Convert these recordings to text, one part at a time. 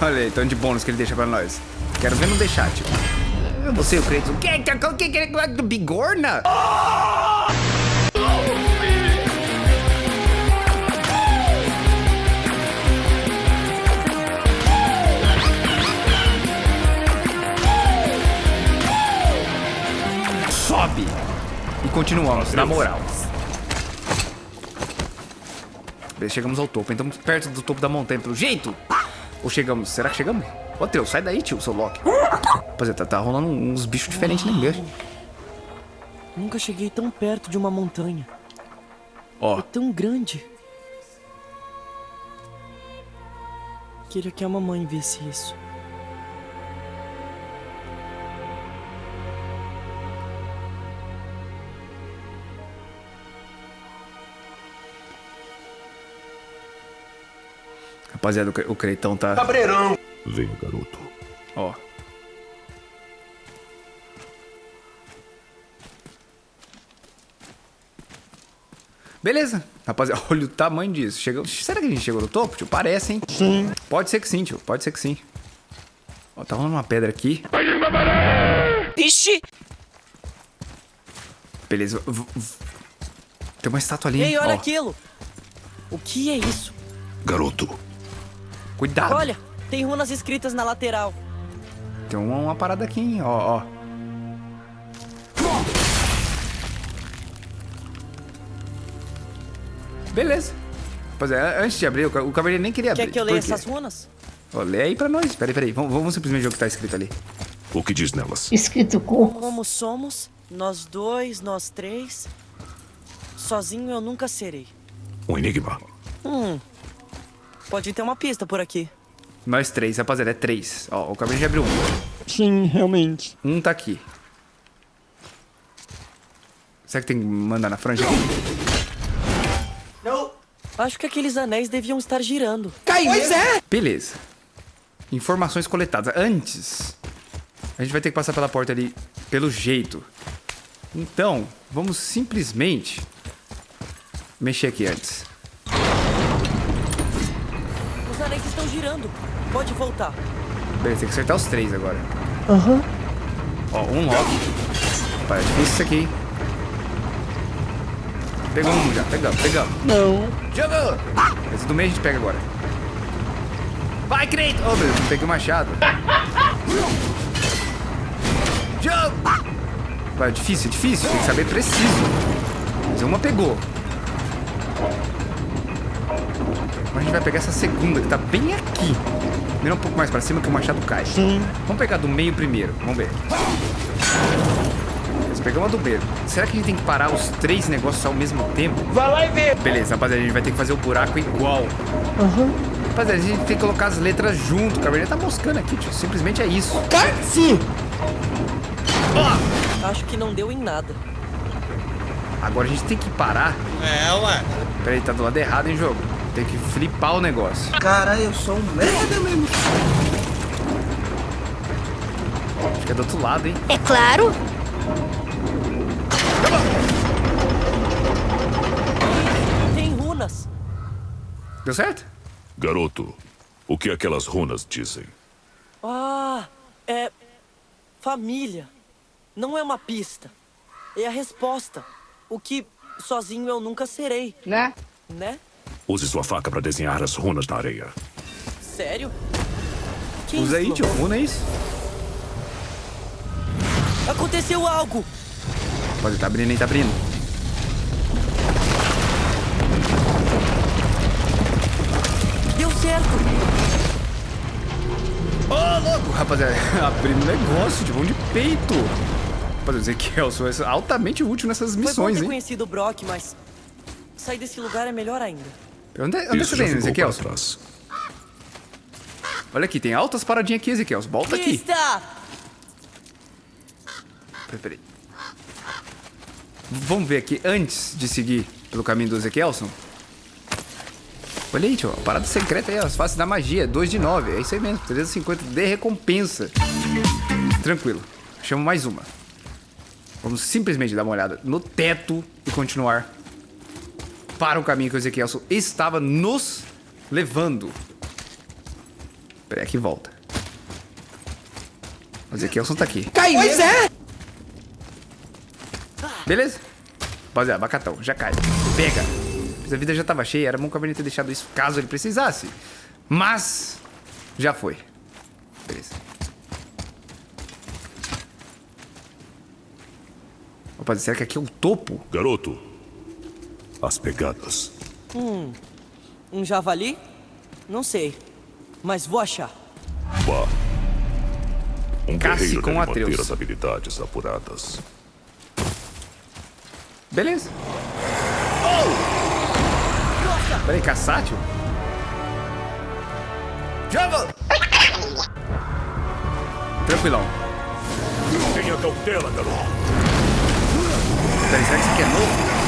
Olha aí, tanto de bônus que ele deixa pra nós. Quero ver não deixar, tipo. Você e o Kratos. O que? O que? que, que bigorna? Sobe! E continuamos, na moral. Chegamos ao topo. Estamos perto do topo da montanha pelo jeito. Ou chegamos? Será que chegamos? Ô, Teu, sai daí, tio, seu Loki. Rapaziada, tá, tá rolando uns bichos diferentes nem mesmo. Nunca cheguei tão perto de uma montanha. Ó, É tão grande. Queria que a mamãe visse isso. Rapaziada, o, Cre- o Creitão tá... Cabreirão. Venha, garoto. Ó. Beleza. Rapaziada, olha o tamanho disso. Chegou... Será que a gente chegou no topo, tio? Parece, hein? Sim. Pode ser que sim, tio. Pode ser que sim. Ó, tá rolando uma pedra aqui. Ixi! Beleza. v- v- Tem uma estátua ali. Ei, olha ó. aquilo! O que é isso? Garoto, Cuidado. Olha, tem runas escritas na lateral. Tem uma, uma parada aqui, hein? Ó, ó. Beleza. Rapaziada, antes de abrir, o ca- o cavaleiro nem queria abrir. Quer que eu leia essas runas? Ó, lê aí pra nós. Peraí, peraí. Vamos, vamos simplesmente ver o que tá escrito ali. o que diz nelas? Escrito com Como somos, nós dois, nós três. Sozinho eu nunca serei. Um enigma. Hum. Pode ter uma pista por aqui. Nós três, rapaziada, é três. Ó, o cavaleiro já abriu um. Sim, realmente. Um tá aqui. Será que tem que mandar na franja? Não. Acho que aqueles anéis deviam estar girando. Pois é. Beleza. Informações coletadas. Antes, a gente vai ter que passar pela porta ali pelo jeito. Então, vamos simplesmente mexer aqui antes. Os anéis estão girando. Pode voltar. Beleza, tem que acertar os três agora. Aham. Ó, um lock. Pai, é difícil isso aqui. hein? Pegou um já, pegamos, pegamos. Não. Jogou! Esse do meio a gente pega agora. Vai, Kratos! Oh, meu Deus, não peguei o machado. Jogo! Vai, é difícil, é difícil. Tem que saber preciso. Mas uma pegou. Agora a gente vai pegar essa segunda, que tá bem aqui. Vira um pouco mais pra cima que o machado cai. Sim. Vamos pegar do meio primeiro. Vamos ver. Beleza, pegamos a do meio. Será que a gente tem que parar os três negócios ao mesmo tempo? Vai lá e vê. Beleza, rapaziada, a gente vai ter que fazer o buraco igual. Rapaziada, a gente tem que colocar as letras junto. O Cabernet tá moscando aqui, tio. Simplesmente é isso. Sim. Acho que não deu em nada. Agora a gente tem que parar. É, ué. Peraí, tá do lado errado, hein, jogo? Tem que flipar o negócio. Cara, eu sou um merda mesmo. Acho que é do outro lado, hein? É claro. Tem runas. Deu certo? Garoto, o que aquelas runas dizem? Ah, é. Família. Não é uma pista. É a resposta. O que sozinho eu nunca serei. Né? Né? Use sua faca para desenhar as runas na areia. Sério? Que Usa aí, tio. Runa é isso. Aconteceu algo. Pode tá abrindo, hein? Tá abrindo. Deu certo. Ô, louco! Rapaziada, abrindo negócio de mão de peito. Rapaziada, Ezequielson é altamente útil nessas Foi bom missões, ter hein? conhecido o Brock, mas sair desse lugar é melhor ainda. Onde, é- onde é Isso você Ezequielson? trás. Olha aqui, tem altas paradinhas aqui, Ezequielson. Volta aqui. Peraí, peraí. Vamos ver aqui, antes de seguir pelo caminho do Ezequielson. Olha aí, tio, a parada secreta aí, ó, as faces da magia, 2 de 9, é isso aí mesmo, 350 de recompensa. Tranquilo, chamo mais uma. Vamos simplesmente dar uma olhada no teto e continuar para o caminho que o Ezequielson estava nos levando. Peraí, aqui volta. O Ezequielson tá aqui. Cai pois é! Beleza? Rapaziada, abacatão, já cai. Pega. A vida já tava cheia, era bom que a ter deixado isso caso ele precisasse. Mas, já foi. Beleza. Opa, será que aqui é o topo? Garoto, as pegadas. Hum, um javali? Não sei, mas vou achar. Vá. Um Casse com Atreus. as habilidades apuradas. Beleza. Oh! Peraí, caçátil? Joga! Tranquilão. Tenha cautela, garoto. Peraí, será que isso aqui é novo?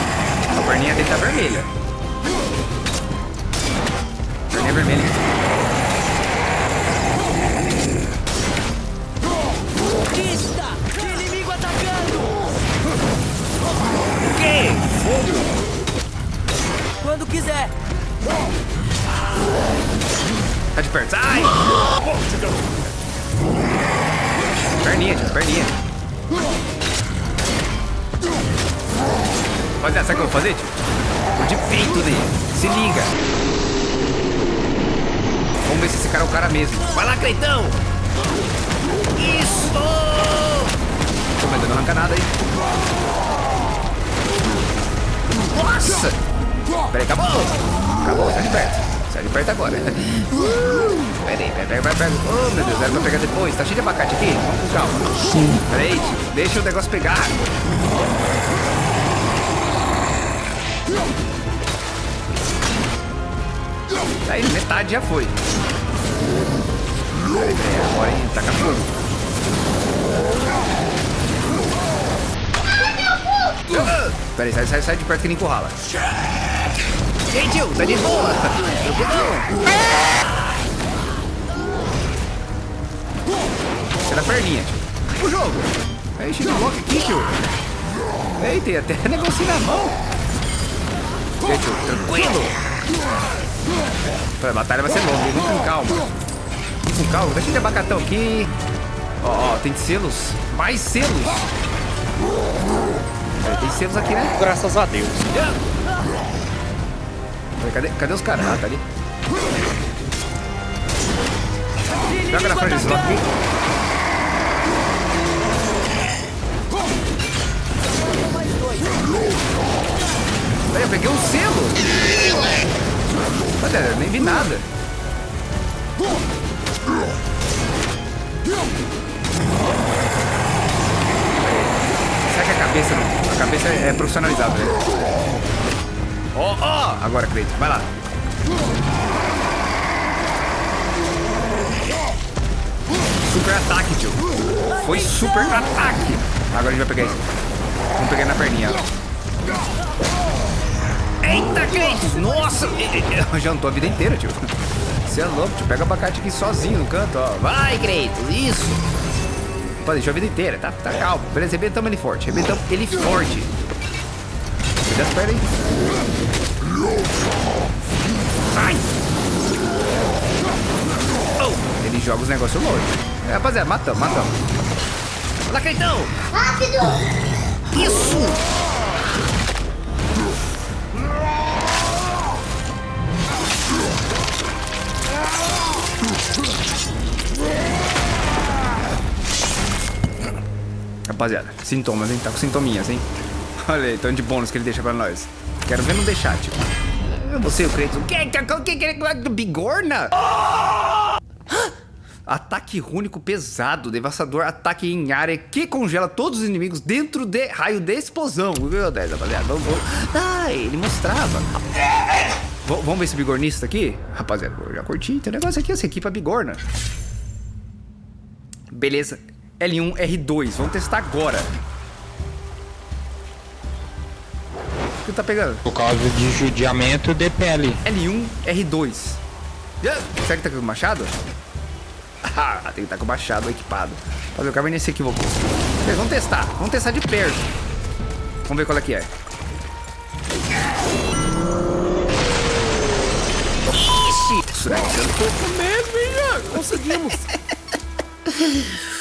A perninha dele tá vermelha. Perninha vermelha. Pista! Inimigo atacando! O quê? Fogo! Quando quiser. Tá de perto. Ai! Perninha, perninha. Rapaziada, sabe o que eu vou fazer, tio? De peito dele. Se liga. Vamos ver se esse cara é o cara mesmo. Vai lá, Creitão! Isso! Tô mas não arranca nada aí. Nossa! Peraí, acabou! Acabou, sai de perto. Sai de perto agora. Peraí, peraí, peraí, peraí. peraí. Oh, meu Deus, era pra pegar depois. Tá cheio de abacate aqui? Vamos com calma. Peraí. Deixa o negócio pegar. Aí, metade já foi. Peraí, peraí, agora taca fogo. Ah, Peraí, sai, sai, sai de perto que nem encurrala. Ei, tio, tá de boa. Você da perninha, tio. O jogo. Aí, bloco aqui, tio. Ei, tem até negocinho na mão. Tio, tranquilo. A batalha vai ser longa, hein? Vamos com calma. Vamos com calma. Deixa de abacatão aqui. Ó, ó, tem selos. Mais selos. É, tem selos aqui, né? Graças a Deus. Cadê, cadê os caras? Ah, tá ali. Joga na frente aqui. Aí, eu peguei um selo. Olha, nem vi nada. Será que a cabeça não? A cabeça é profissionalizada, né? Ó, ó! Agora, Cleiton, vai lá. Super ataque, tio. Foi super ataque. Agora a gente vai pegar isso. Vamos pegar na perninha. Eita, Cleiton! Nossa! Eu jantou a vida inteira, tio. Você é louco, tio. Pega o abacate aqui sozinho no canto, ó. Vai, Cleiton! Isso! Pô, deixou a vida inteira, tá, tá calmo. Beleza, arrebentamos ele forte. Arrebentamos ele forte. Cuida as pernas aí. Sai! Oh, ele joga os negócios longe. É, rapaziada, matamos, matamos. Olha lá, Caetão! Rápido! Isso! Rapaziada, sintomas, hein? Tá com sintominhas, hein? Olha aí, tanto de bônus que ele deixa pra nós. Quero ver não deixar, tio. Você, o Kratos. O que? O que? Bigorna? Ataque único pesado, devastador ataque em área que congela todos os inimigos dentro de raio de explosão. Meu Deus, rapaziada, vamos, vamos. Ah, ele mostrava. V- vamos ver esse bigornista aqui? Rapaziada, eu já curti. Tem um negócio aqui, essa equipa bigorna. Beleza. L1, R2. Vamos testar agora. O que tá pegando? Por causa de judiamento de pele. L1, R2. Ah, Será que tá com o machado? Ah, tem que estar com o machado equipado. Fazer o Cabernet se equivocou. Beleza, vamos testar. Vamos testar de perto. Vamos ver qual é que é. Ixi! Isso daqui eu tô com medo, hein, Conseguimos.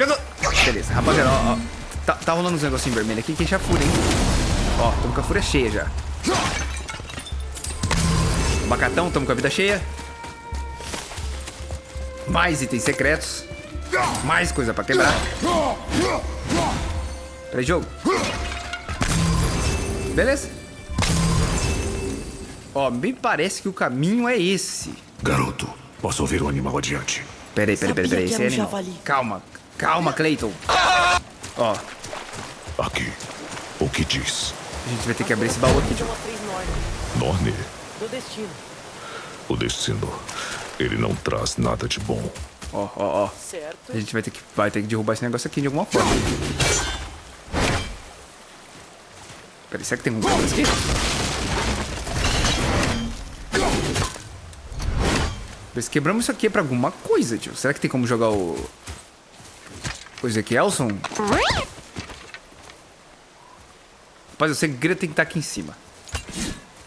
Jogou! Beleza, rapaziada, ó, ó. Tá, tá rolando uns negocinhos vermelhos aqui que enche a fúria, hein? Ó, tamo com a fúria cheia já. Bacatão, tamo com a vida cheia. Mais itens secretos. Mais coisa pra quebrar. Peraí, jogo. Beleza. Ó, me parece que o caminho é esse. Garoto, posso ouvir o animal adiante. Peraí, peraí, peraí, peraí. Esse é um animal. javali. Calma, calma, Clayton. Ó, Aqui. O que diz? a gente vai ter que abrir esse baú aqui. Norne, Do destino. o destino. Ele não traz nada de bom. Ó, ó, ó. Certo. A gente vai ter que, vai ter que derrubar esse negócio aqui de alguma forma. Peraí, será que tem um negócio aqui? Mas quebramos isso aqui é pra alguma coisa, tio. Será que tem como jogar o... O Ezequielson? Rapaz, o segredo tem que estar aqui em cima.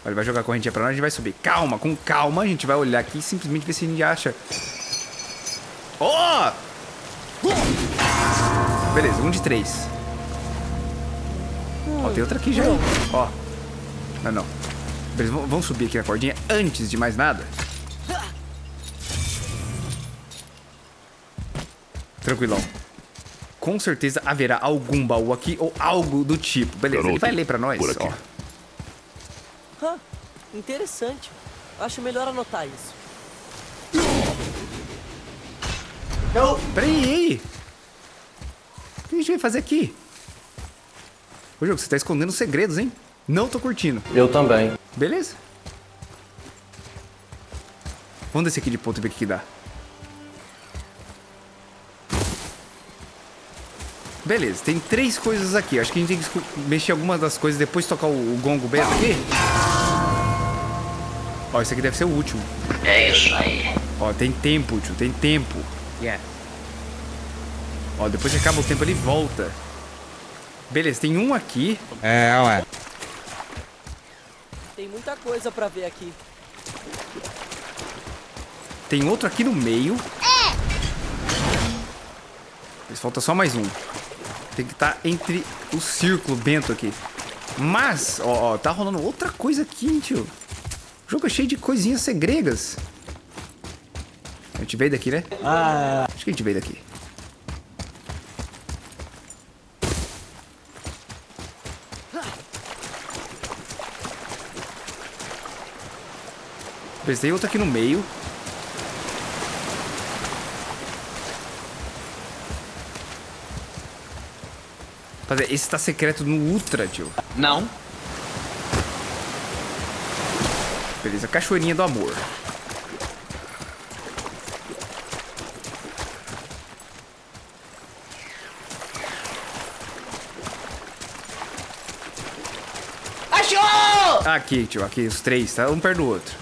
Ele vai jogar a correntinha pra nós, a gente vai subir. Calma, com calma, a gente vai olhar aqui e simplesmente ver se a gente acha... Ó! Beleza, um de três. Ó, tem outra aqui já. Ó. Não, não. Beleza, vamos subir aqui na cordinha antes de mais nada. Tranquilão. Com certeza haverá algum baú aqui ou algo do tipo. Beleza, ele Garoto, vai ler pra nós. por aqui. Ó. Interessante. Acho melhor anotar isso. Peraí, aí. O que a gente vai fazer aqui? Ô, jogo, você tá escondendo segredos, hein? Não tô curtindo. Eu também. Beleza. Vamos descer aqui de ponto e ver o que, que dá. Beleza, tem três coisas aqui. Acho que a gente tem que mexer algumas das coisas depois tocar o, o gongo beta aqui. Ó, esse aqui deve ser o último. É isso aí. Ó, tem tempo, tio, tem tempo. Yeah. Ó, depois que acaba o tempo ele volta. Beleza, tem um aqui. É, ué. Tem muita coisa pra ver aqui. Tem outro aqui no meio. Mas falta só mais um. Tem que estar entre o círculo bento aqui. Mas, ó, ó, tá rolando outra coisa aqui, hein, tio. O jogo é cheio de coisinhas segregas. A gente veio daqui, né? Ah. Acho que a gente veio daqui. Tem outro aqui no meio. Rapaziada, esse tá secreto no Ultra, tio. Não. Beleza, cachoeirinha do amor. Achou! Aqui, tio, aqui, os três, tá? Um perto do outro.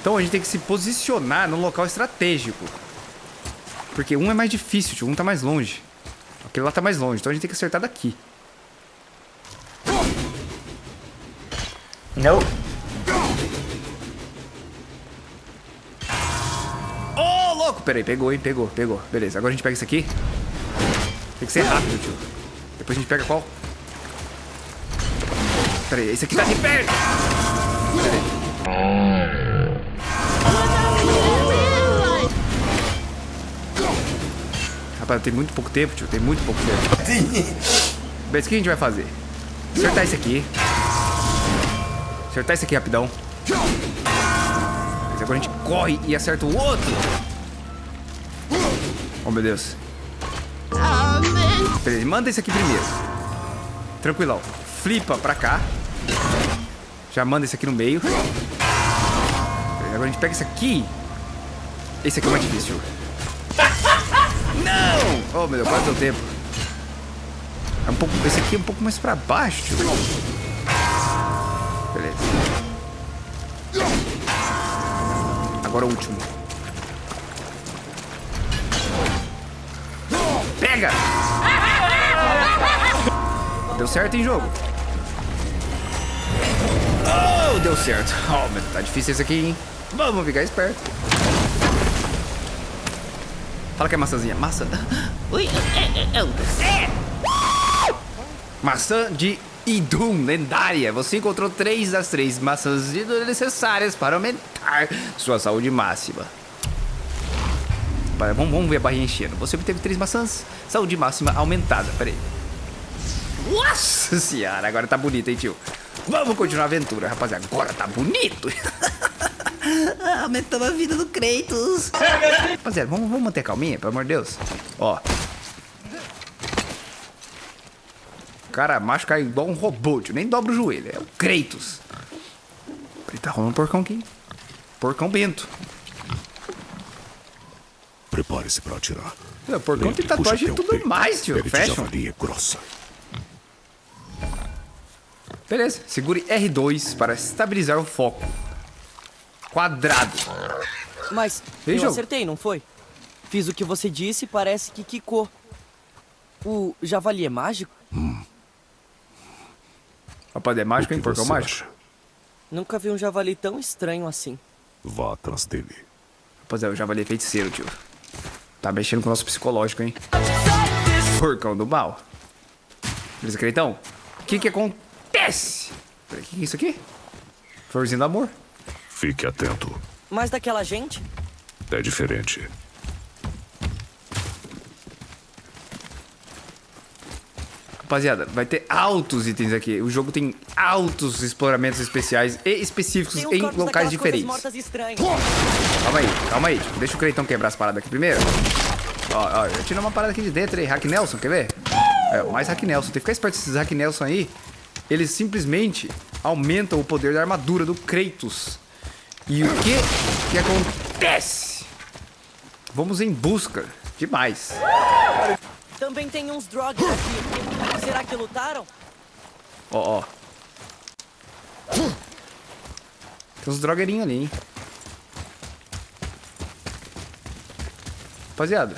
Então a gente tem que se posicionar num local estratégico. Porque um é mais difícil, tio, um tá mais longe. Aquele lá tá mais longe, então a gente tem que acertar daqui. Não. Ô, louco! Peraí, pegou, hein? Pegou, pegou. Beleza, agora a gente pega isso aqui. Tem que ser rápido, tio. Depois a gente pega qual? Peraí, esse aqui tá de perto! Peraí. Rapaz, tem muito pouco tempo, tio. Tem muito pouco tempo. Beleza, o que a gente vai fazer? Acertar esse aqui. Acertar esse aqui rapidão. Mas agora a gente corre e acerta o outro. Oh, meu Deus. Peraí, manda esse aqui primeiro. Tranquilão. Flipa pra cá. Já manda esse aqui no meio. Peraí, agora a gente pega esse aqui. Esse aqui é o mais difícil. Não! Oh, meu Deus, quase deu tempo. É um pouco, esse aqui é um pouco mais pra baixo. Beleza. Agora o último. Pega! Deu certo em jogo. Oh, deu certo. Oh, mas tá difícil esse aqui, hein? Vamos ficar esperto. Fala que é maçãzinha. Maçã. Ui. Maçã de Idum, lendária. Você encontrou três das três maçãs necessárias para aumentar sua saúde máxima. Para, vamos, vamos ver a barrinha enchendo. Você obteve três maçãs, saúde máxima aumentada. Pera aí. Nossa senhora, agora tá bonito, hein, tio? Vamos continuar a aventura, rapaziada. Agora tá bonito. Aumentamos a vida do Kratos. Rapaziada, vamos, vamos manter calminha, pelo amor de Deus. Ó. O cara macho cai igual um robô, tio. Nem dobra o joelho. É o Kratos. Ele tá rolando um porcão aqui. Porcão bento. Prepare-se para atirar. É, o porcão tem Lembre, tatuagem e tudo peito. mais, tio. Fashion. javali é grossa. Beleza. Segure R2 para estabilizar o foco. Quadrado. Mas Ei, eu jogo. acertei, não foi? Fiz o que você disse e parece que quicou. O javali é mágico? Rapaziada, é mágico, hein? que Porcão você mágico. acha? Nunca vi um javali tão estranho assim. Vá atrás dele. Rapaziada, o javali é feiticeiro, tio. Tá mexendo com o nosso psicológico, hein? Porcão do mal. Beleza, Creitão? O que que acontece? Peraí, o que que é isso aqui? Florzinha do amor. Fique atento. Mas daquela gente? É diferente. Rapaziada, vai ter altos itens aqui. O jogo tem altos exploramentos especiais e específicos uns em locais diferentes. Calma aí, calma aí. Tipo, deixa o Creitão quebrar as paradas aqui primeiro. Ó, ó, eu tiro uma parada aqui de dentro aí. Hack Nelson, quer ver? É, mais Hack Nelson. Tem que ficar esperto esses Hack Nelson aí. Eles simplesmente aumentam o poder da armadura do Kratos. E o que que acontece? Vamos em busca de mais. Também tem uns drogas aqui. Será que lutaram? Ó, ó. Tem uns drogueirinhos ali, hein? Rapaziada.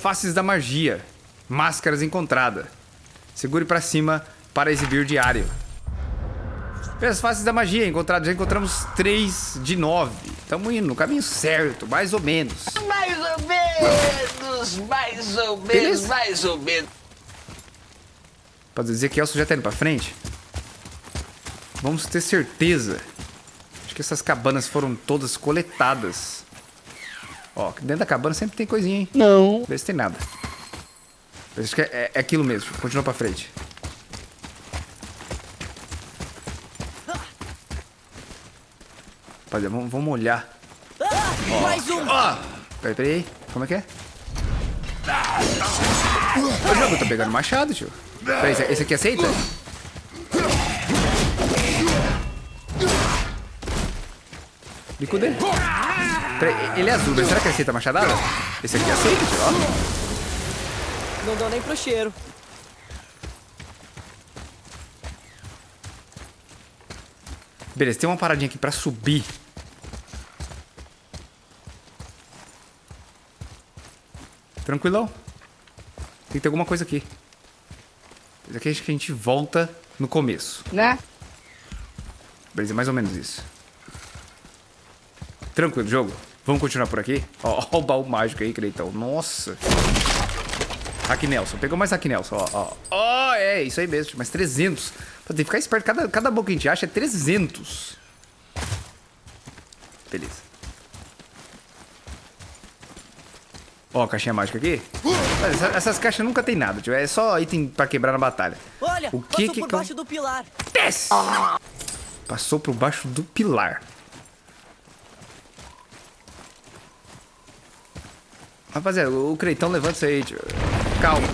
Faces da magia. Máscaras encontradas. Segure pra cima para exibir diário. As faces da magia encontradas. Já encontramos 3 de 9. Estamos indo no caminho certo, mais ou menos. Mais ou menos, mais ou menos, Beleza. mais ou menos. Pra dizer que Elcio já tá indo pra frente. Vamos ter certeza. Acho que essas cabanas foram todas coletadas. Ó, dentro da cabana sempre tem coisinha, hein? Não. Vê se tem nada. Acho que é, é aquilo mesmo. Continua pra frente. Rapaziada, vamos, vamos olhar. Ah, mais um! Ó! Peraí, peraí. Como é que é? O jogo tá pegando machado, tio. Peraí, esse, aqui aceita? Bico dele. Peraí, ele é azul, mas será que aceita machadada? Esse aqui aceita, tio, ó. Não deu nem pro cheiro. Beleza, tem uma paradinha aqui pra subir. Tranquilão. Tem que ter alguma coisa aqui. Isso aqui acho que a gente volta no começo. Né? Beleza, mais ou menos isso. Tranquilo, jogo. Vamos continuar por aqui? Ó, ó o baú mágico aí, Creitão. Nossa. Hack Nelson. Pegou mais Hack Nelson, ó. Ó, Ó, é isso aí mesmo. Mais 300. Pô, Tem que ficar esperto. Cada, cada baú que a gente acha é 300. Beleza. Ó, a caixinha mágica aqui. Mas essa- essas caixas nunca tem nada, tio. É só item pra quebrar na batalha. Olha, O que passou que por baixo do pilar. Desce! Passou por baixo do pilar. Rapaziada, o Creitão levanta isso aí, tio. Calma.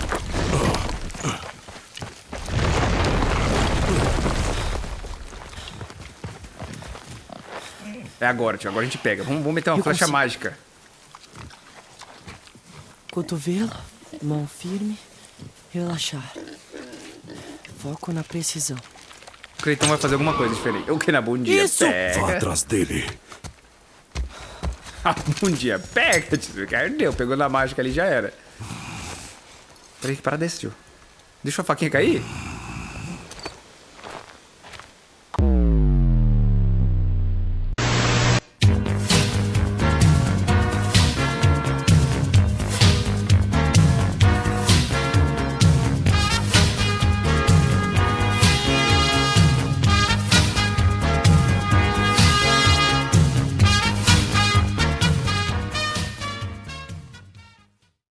É agora, tio. Agora a gente pega. Vamos, vamos meter uma Eu flecha consigo. mágica. Cotovelo, mão firme, relaxar. Foco na precisão. O Creitão vai fazer alguma coisa diferente. O que na bundinha Isso! Vá pega. atrás dele. A bundinha pega, tio. Deu, pegou na mágica ali já era. Peraí, que parada é essa, tio? Deixa a faquinha cair?